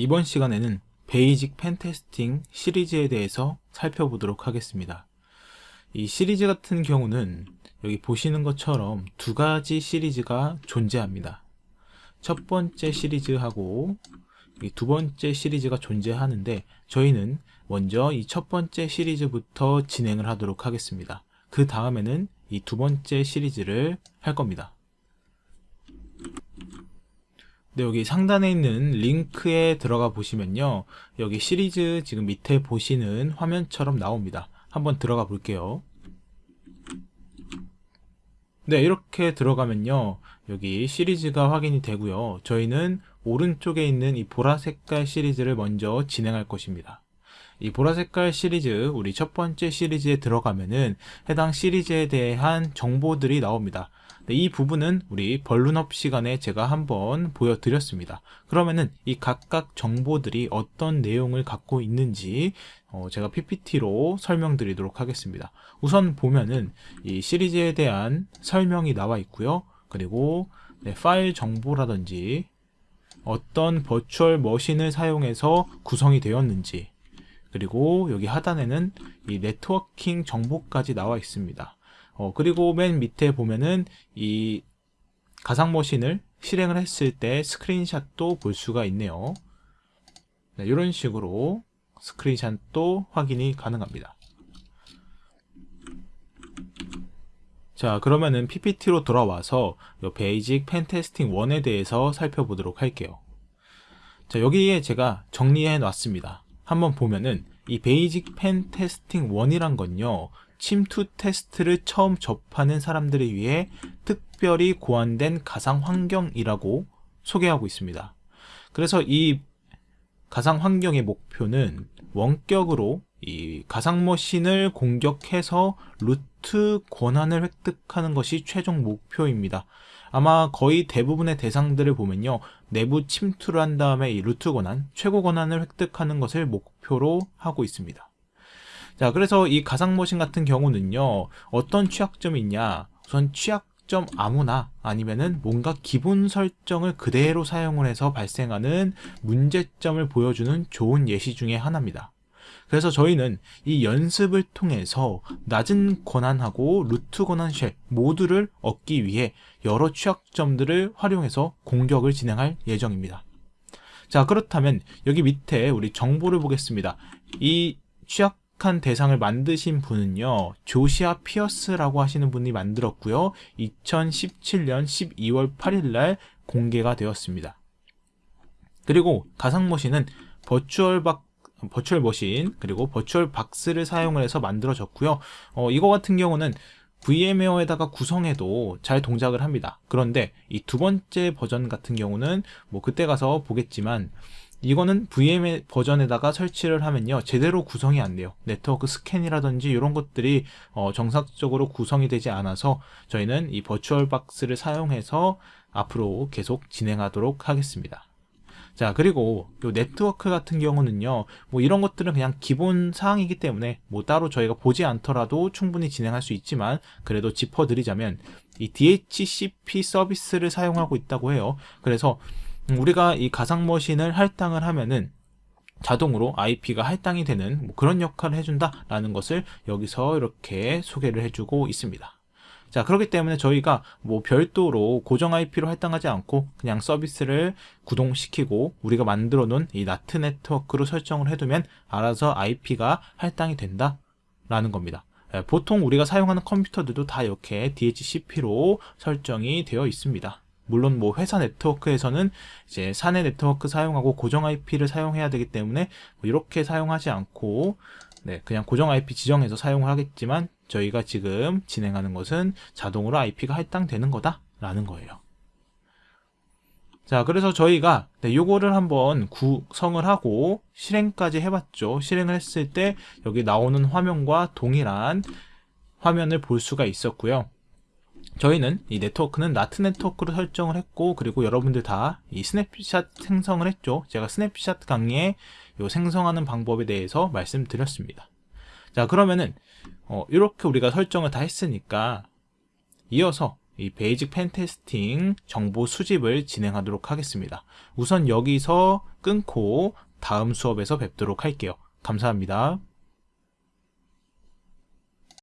이번 시간에는 Basic Pentesting 시리즈에 대해서 살펴보도록 하겠습니다. 이 시리즈 같은 경우는 여기 보시는 것처럼 두 가지 시리즈가 존재합니다. 첫 번째 시리즈하고 두 번째 시리즈가 존재하는데 저희는 먼저 이 첫 번째 시리즈부터 진행을 하도록 하겠습니다. 그 다음에는 이 두 번째 시리즈를 할 겁니다. 네, 여기 상단에 있는 링크에 들어가 보시면요. 여기 시리즈 지금 밑에 보시는 화면처럼 나옵니다. 한번 들어가 볼게요. 네, 이렇게 들어가면요. 여기 시리즈가 확인이 되고요. 저희는 오른쪽에 있는 이 보라 색깔 시리즈를 먼저 진행할 것입니다. 이 보라 색깔 시리즈, 우리 첫 번째 시리즈에 들어가면은 해당 시리즈에 대한 정보들이 나옵니다. 네, 이 부분은 우리 벌룬업 시간에 제가 한번 보여드렸습니다. 그러면은 이 각각 정보들이 어떤 내용을 갖고 있는지 어 제가 PPT로 설명드리도록 하겠습니다. 우선 보면은 이 시리즈에 대한 설명이 나와 있고요. 그리고 네, 파일 정보라든지 어떤 버추얼 머신을 사용해서 구성이 되었는지 그리고 여기 하단에는 이 네트워킹 정보까지 나와 있습니다. 어, 그리고 맨 밑에 보면은 이 가상 머신을 실행을 했을 때 스크린샷도 볼 수가 있네요. 네, 이런 식으로 스크린샷도 확인이 가능합니다. 자 그러면은 PPT로 돌아와서 요 Basic Pentesting 1에 대해서 살펴보도록 할게요. 자 여기에 제가 정리해 놨습니다. 한번 보면은 이 Basic Pentesting 1이란 건요 침투 테스트를 처음 접하는 사람들을 위해 특별히 고안된 가상 환경이라고 소개하고 있습니다. 그래서 이 가상 환경의 목표는 원격으로 이 가상 머신을 공격해서 루트 권한을 획득하는 것이 최종 목표입니다. 아마 거의 대부분의 대상들을 보면요. 내부 침투를 한 다음에 이 루트 권한, 최고 권한을 획득하는 것을 목표로 하고 있습니다. 자, 그래서 이 가상머신 같은 경우는요, 어떤 취약점이 있냐? 우선 취약점 아무나 아니면은 뭔가 기본 설정을 그대로 사용을 해서 발생하는 문제점을 보여주는 좋은 예시 중에 하나입니다. 그래서 저희는 이 연습을 통해서 낮은 권한하고 루트 권한 쉘 모두를 얻기 위해 여러 취약점들을 활용해서 공격을 진행할 예정입니다. 자 그렇다면 여기 밑에 우리 정보를 보겠습니다. 이 취약한 대상을 만드신 분은요 Josiah Pierce라고 하시는 분이 만들었고요 2017년 12월 8일 날 공개가 되었습니다 그리고 가상머신은 Virtual Bo virtual machine 그리고 버추얼 박스를 사용을 해서 만들어졌고요. 어, 이거 같은 경우는 VMware에다가 구성해도 잘 동작을 합니다. 그런데 이 두 번째 버전 같은 경우는 뭐 그때 가서 보겠지만 이거는 VM 버전에다가 설치를 하면요. 제대로 구성이 안 돼요. 네트워크 스캔이라든지 이런 것들이 어, 정상적으로 구성이 되지 않아서 저희는 이 버추얼 박스를 사용해서 앞으로 계속 진행하도록 하겠습니다 자 그리고 요 네트워크 같은 경우는요 뭐 이런 것들은 그냥 기본 사항이기 때문에 뭐 따로 저희가 보지 않더라도 충분히 진행할 수 있지만 그래도 짚어드리자면 이 DHCP 서비스를 사용하고 있다고 해요. 그래서 음, 우리가 이 가상머신을 할당을 하면은 자동으로 IP가 할당이 되는 뭐 그런 역할을 해준다 라는 것을 여기서 이렇게 소개를 해주고 있습니다 자 그렇기 때문에 저희가 뭐 별도로 고정 IP로 할당하지 않고 그냥 서비스를 구동시키고 우리가 만들어 놓은 이 나트 네트워크로 설정을 해두면 알아서 IP가 할당이 된다 라는 겁니다. 예, 보통 우리가 사용하는 컴퓨터들도 다 이렇게 DHCP로 설정이 되어 있습니다. 물론 뭐 회사 네트워크에서는 이제 사내 네트워크 사용하고 고정 IP를 사용해야 되기 때문에 뭐 이렇게 사용하지 않고 네, 그냥 고정 IP 지정해서 사용을 하겠지만 저희가 지금 진행하는 것은 자동으로 IP가 할당되는 거다 라는 거예요. 자 그래서 저희가 네, 요거를 한번 구성을 하고 실행까지 해봤죠. 실행을 했을 때 여기 나오는 화면과 동일한 화면을 볼 수가 있었고요. 저희는 이 네트워크는 NAT 네트워크로 설정을 했고 그리고 여러분들 다 이 스냅샷 생성을 했죠 제가 스냅샷 강의에 요 생성하는 방법에 대해서 말씀드렸습니다 자 그러면은 어, 이렇게 우리가 설정을 다 했으니까 이어서 이 basic pen testing 정보 수집을 진행하도록 하겠습니다. 우선 여기서 끊고 다음 수업에서 뵙도록 할게요. 감사합니다.